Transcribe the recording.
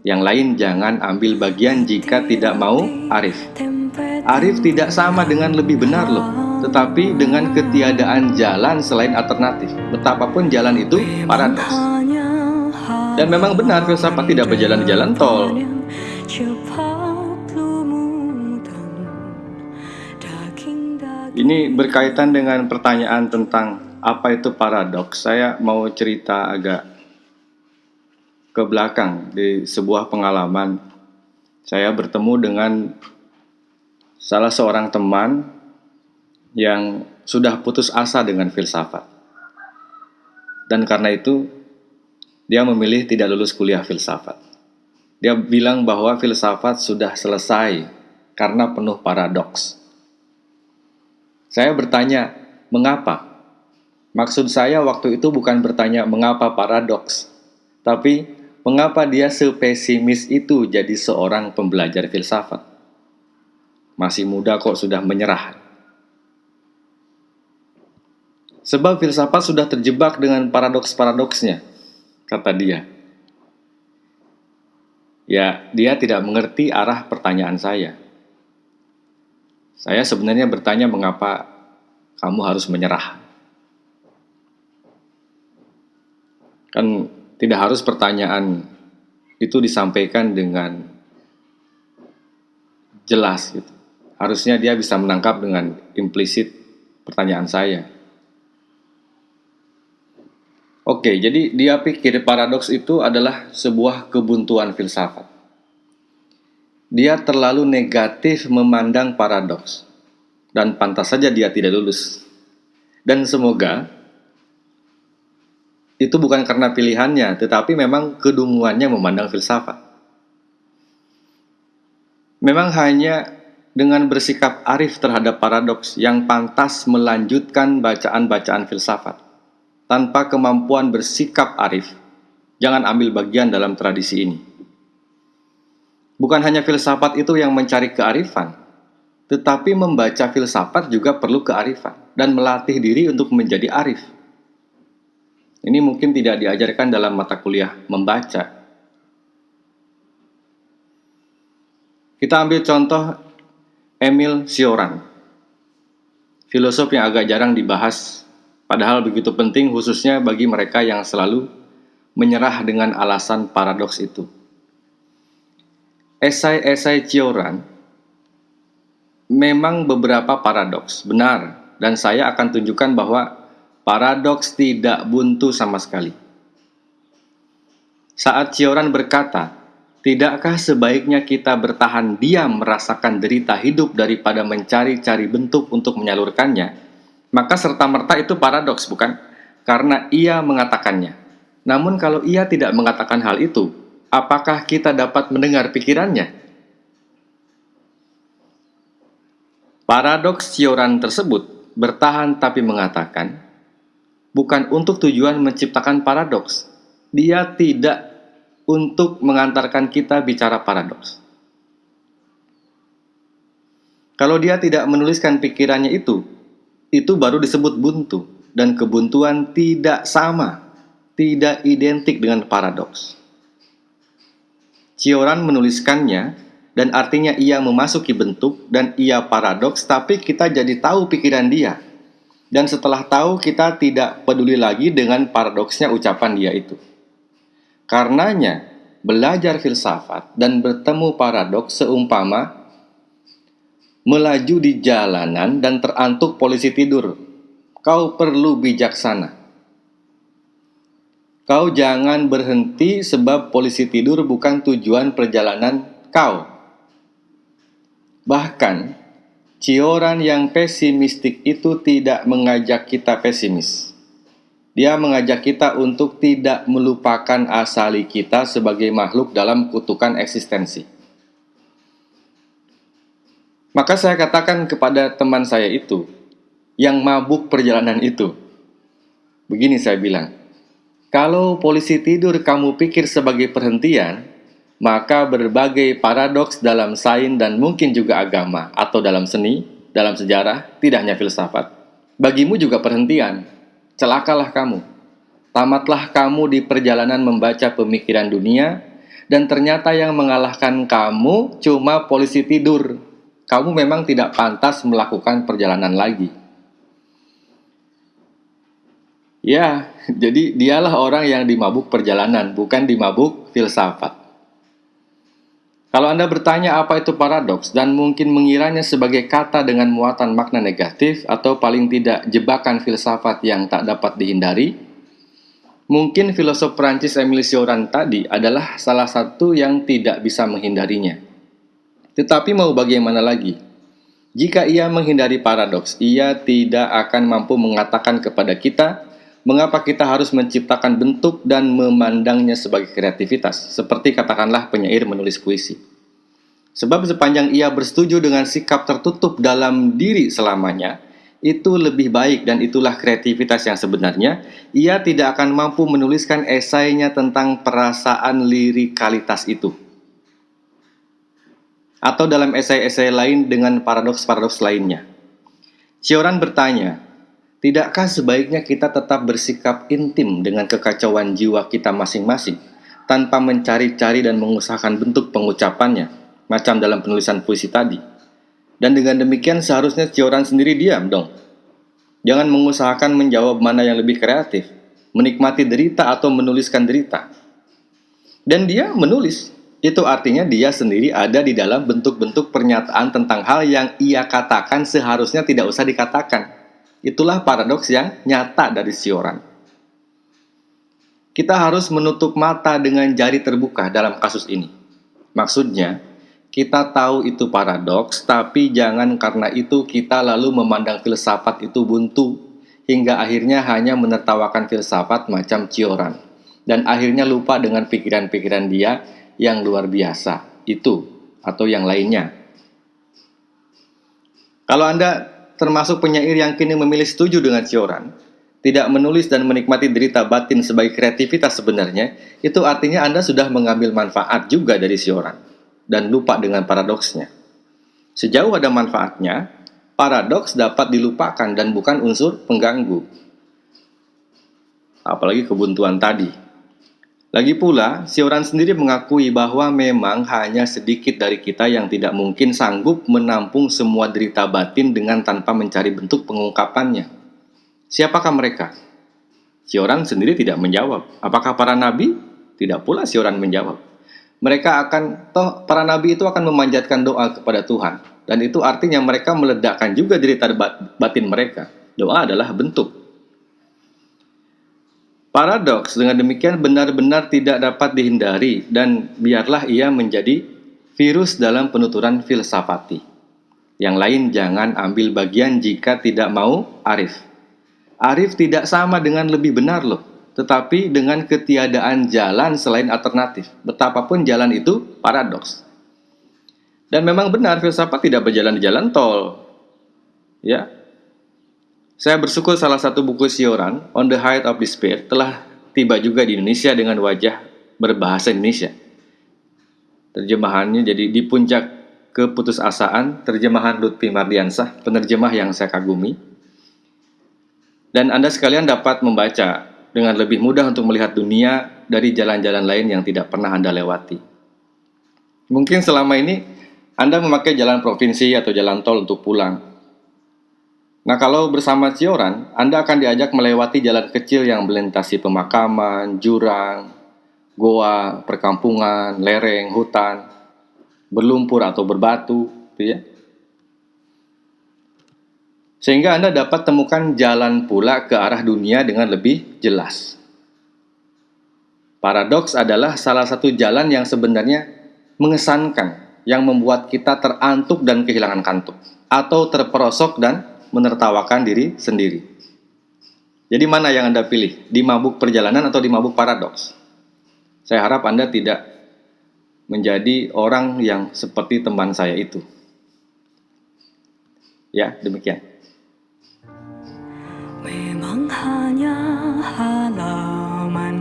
Yang lain jangan ambil bagian jika tidak mau arif. Arif tidak sama dengan lebih benar loh, tetapi dengan ketiadaan jalan selain alternatif. Betapapun jalan itu paradoks. Dan memang benar filsafat tidak berjalan di jalan tol. Ini berkaitan dengan pertanyaan tentang apa itu paradoks. Saya mau cerita agak ke belakang di sebuah pengalaman saya bertemu dengan salah seorang teman yang sudah putus asa dengan filsafat. Dan karena itu dia memilih tidak lulus kuliah filsafat. Dia bilang bahwa filsafat sudah selesai karena penuh paradoks. Saya bertanya, mengapa? Maksud saya waktu itu bukan bertanya mengapa paradoks, tapi Mengapa dia sepesimis itu jadi seorang pembelajar filsafat? Masih muda kok sudah menyerah. Sebab filsafat sudah terjebak dengan paradoks-paradoksnya, kata dia. Ya, dia tidak mengerti arah pertanyaan saya. Saya sebenarnya bertanya mengapa kamu harus menyerah. Kan tidak harus pertanyaan itu disampaikan dengan jelas gitu. Harusnya dia bisa menangkap dengan implisit pertanyaan saya. Oke, jadi dia pikir paradoks itu adalah sebuah kebuntuan filsafat. Dia terlalu negatif memandang paradoks dan pantas saja dia tidak lulus. Dan semoga itu bukan karena pilihannya, tetapi memang kedunguannya memandang filsafat. Memang hanya dengan bersikap arif terhadap paradoks yang pantas melanjutkan bacaan-bacaan filsafat. Tanpa kemampuan bersikap arif, jangan ambil bagian dalam tradisi ini. Bukan hanya filsafat itu yang mencari kearifan, tetapi membaca filsafat juga perlu kearifan dan melatih diri untuk menjadi arif. Ini mungkin tidak diajarkan dalam mata kuliah membaca. Kita ambil contoh Emil Cioran, filosof yang agak jarang dibahas, padahal begitu penting khususnya bagi mereka yang selalu menyerah dengan alasan paradoks itu. Esai-esai Cioran memang beberapa paradoks, benar, dan saya akan tunjukkan bahwa Paradoks tidak buntu sama sekali. Saat Cioran berkata, Tidakkah sebaiknya kita bertahan diam merasakan derita hidup daripada mencari-cari bentuk untuk menyalurkannya? Maka serta-merta itu paradoks, bukan? Karena ia mengatakannya. Namun kalau ia tidak mengatakan hal itu, apakah kita dapat mendengar pikirannya? Paradoks Cioran tersebut bertahan tapi mengatakan, bukan untuk tujuan menciptakan paradoks. Dia tidak untuk mengantarkan kita bicara paradoks. Kalau dia tidak menuliskan pikirannya itu, itu baru disebut buntu. Dan kebuntuan tidak sama, tidak identik dengan paradoks. Cioran menuliskannya, dan artinya ia memasuki bentuk, dan ia paradoks, tapi kita jadi tahu pikiran dia dan setelah tahu kita tidak peduli lagi dengan paradoksnya ucapan dia itu. Karenanya, belajar filsafat dan bertemu paradoks seumpama melaju di jalanan dan terantuk polisi tidur. Kau perlu bijaksana. Kau jangan berhenti sebab polisi tidur bukan tujuan perjalanan kau. Bahkan, Cioran yang pesimistik itu tidak mengajak kita pesimis. Dia mengajak kita untuk tidak melupakan asali kita sebagai makhluk dalam kutukan eksistensi. Maka saya katakan kepada teman saya itu, yang mabuk perjalanan itu, begini saya bilang, kalau polisi tidur kamu pikir sebagai perhentian, maka berbagai paradoks dalam sains dan mungkin juga agama atau dalam seni, dalam sejarah, tidak hanya filsafat. Bagimu juga perhentian. Celakalah kamu. Tamatlah kamu di perjalanan membaca pemikiran dunia dan ternyata yang mengalahkan kamu cuma polisi tidur. Kamu memang tidak pantas melakukan perjalanan lagi. Ya, jadi dialah orang yang dimabuk perjalanan, bukan dimabuk filsafat. Kalau Anda bertanya apa itu paradoks dan mungkin mengiranya sebagai kata dengan muatan makna negatif atau paling tidak jebakan filsafat yang tak dapat dihindari, mungkin filosof Prancis Emile Cioran tadi adalah salah satu yang tidak bisa menghindarinya. Tetapi mau bagaimana lagi? Jika ia menghindari paradoks, ia tidak akan mampu mengatakan kepada kita mengapa kita harus menciptakan bentuk dan memandangnya sebagai kreativitas, seperti katakanlah penyair menulis puisi. Sebab sepanjang ia bersetuju dengan sikap tertutup dalam diri selamanya, itu lebih baik dan itulah kreativitas yang sebenarnya, ia tidak akan mampu menuliskan esainya tentang perasaan lirikalitas itu. Atau dalam esai-esai lain dengan paradoks-paradoks lainnya. Cioran bertanya, Tidakkah sebaiknya kita tetap bersikap intim dengan kekacauan jiwa kita masing-masing tanpa mencari-cari dan mengusahakan bentuk pengucapannya, macam dalam penulisan puisi tadi? Dan dengan demikian seharusnya Cioran sendiri diam dong. Jangan mengusahakan menjawab mana yang lebih kreatif, menikmati derita atau menuliskan derita. Dan dia menulis. Itu artinya dia sendiri ada di dalam bentuk-bentuk pernyataan tentang hal yang ia katakan seharusnya tidak usah dikatakan Itulah paradoks yang nyata dari sioran. Kita harus menutup mata dengan jari terbuka dalam kasus ini. Maksudnya, kita tahu itu paradoks, tapi jangan karena itu kita lalu memandang filsafat itu buntu, hingga akhirnya hanya menertawakan filsafat macam cioran, dan akhirnya lupa dengan pikiran-pikiran dia yang luar biasa, itu atau yang lainnya. Kalau Anda termasuk penyair yang kini memilih setuju dengan Cioran, tidak menulis dan menikmati derita batin sebagai kreativitas sebenarnya, itu artinya Anda sudah mengambil manfaat juga dari Cioran, dan lupa dengan paradoksnya. Sejauh ada manfaatnya, paradoks dapat dilupakan dan bukan unsur pengganggu. Apalagi kebuntuan tadi. Lagi pula, Sioran sendiri mengakui bahwa memang hanya sedikit dari kita yang tidak mungkin sanggup menampung semua derita batin dengan tanpa mencari bentuk pengungkapannya. Siapakah mereka? Sioran sendiri tidak menjawab. Apakah para nabi? Tidak pula Sioran menjawab. Mereka akan, toh para nabi itu akan memanjatkan doa kepada Tuhan. Dan itu artinya mereka meledakkan juga derita batin mereka. Doa adalah bentuk Paradoks dengan demikian benar-benar tidak dapat dihindari dan biarlah ia menjadi virus dalam penuturan filsafati. Yang lain jangan ambil bagian jika tidak mau arif. Arif tidak sama dengan lebih benar loh, tetapi dengan ketiadaan jalan selain alternatif. Betapapun jalan itu paradoks. Dan memang benar filsafat tidak berjalan di jalan tol. Ya, saya bersyukur salah satu buku Sioran, On the Height of Despair, telah tiba juga di Indonesia dengan wajah berbahasa Indonesia. Terjemahannya jadi di puncak keputusasaan, terjemahan Lutfi Mardiansah, penerjemah yang saya kagumi. Dan Anda sekalian dapat membaca dengan lebih mudah untuk melihat dunia dari jalan-jalan lain yang tidak pernah Anda lewati. Mungkin selama ini Anda memakai jalan provinsi atau jalan tol untuk pulang, Nah, kalau bersama Cioran, Anda akan diajak melewati jalan kecil yang melintasi pemakaman, jurang, goa, perkampungan, lereng, hutan, berlumpur atau berbatu, gitu ya. Sehingga Anda dapat temukan jalan pula ke arah dunia dengan lebih jelas. Paradoks adalah salah satu jalan yang sebenarnya mengesankan, yang membuat kita terantuk dan kehilangan kantuk, atau terperosok dan menertawakan diri sendiri. Jadi mana yang Anda pilih? Di mabuk perjalanan atau di mabuk paradoks? Saya harap Anda tidak menjadi orang yang seperti teman saya itu. Ya, demikian. Memang hanya halaman